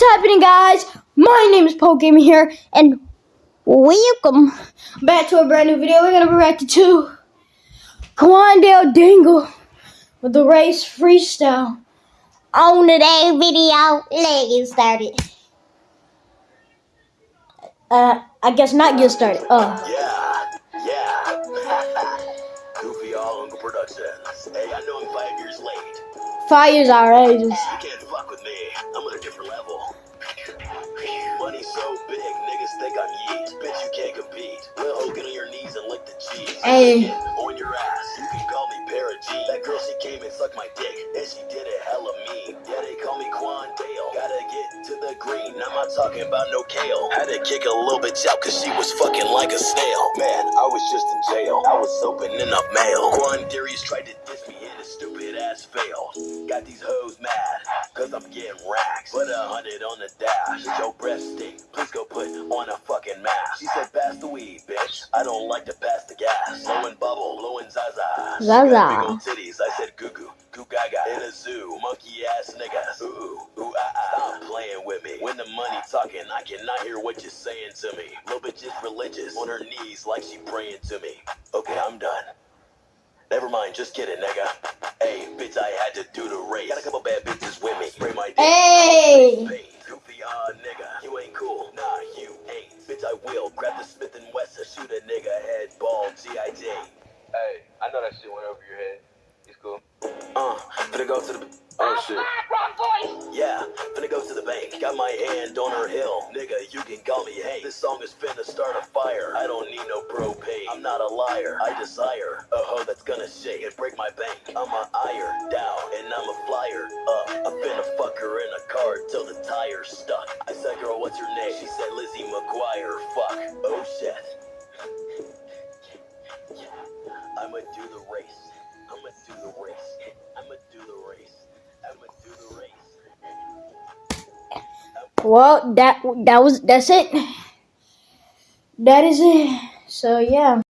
happening, guys? My name is Poke Gamer here, and welcome back to a brand new video. We're gonna be reacting to Quandale Dingle with the race freestyle. On today's video, let's get started. Uh, I guess not get started. Oh, Yeah, Hey, I know I'm five years late. five years outrageous. You can't fuck with me. I'm on a different level. Money so big, niggas think I'm yeet. Bitch, you can't compete. Hogan on your knees and lick the cheese. Hey. Came and sucked my dick, and she did it hella mean. Yeah, they call me Quan Dale. Gotta get to the green. I'm not talking about no kale. Had to kick a little bitch out cause she was fucking like a snail. Man, I was just in jail. I was opening up mail. Quandarius tried to diss me and his stupid ass failed. Got these hoes mad, cause I'm getting racks. Put a hundred on the dash. Your breath stink. Please go put on a fucking mask. She said, pass the weed, bitch. I don't like to pass the gas. Blowing bubble, blowing zaza. Zaza. Talking, I cannot hear what you're saying to me. Little bitch is religious. On her knees like she praying to me. Okay, I'm done. Never mind, just kidding, nigga. Hey, bitch, I had to do the race. Got a couple bad bitches with me. Spray my dick. Hey. Pain. Goofy, ah, nigga. You ain't cool. Nah, you ain't. Bitch, I will. Grab the Smith and Wesson. Shoot a nigga head, ball, G.I.J. Hey, I know that shit went over your head. It's cool. Uh, finna go to the. Oh shit. Bank. Got my hand on her hill. Nigga, you can call me Hank. This song is finna start a fire. I don't need no propane. I'm not a liar. I desire a hoe that's gonna shake and break my bank. I'm a ire down and I'm a flyer up. I'm finna fuck her in a car till the tire's stuck. I said, girl, what's your name? She said, Lizzie McGuire. Fuck. Oh shit. I'ma do the well that that was that's it. That is it. So yeah.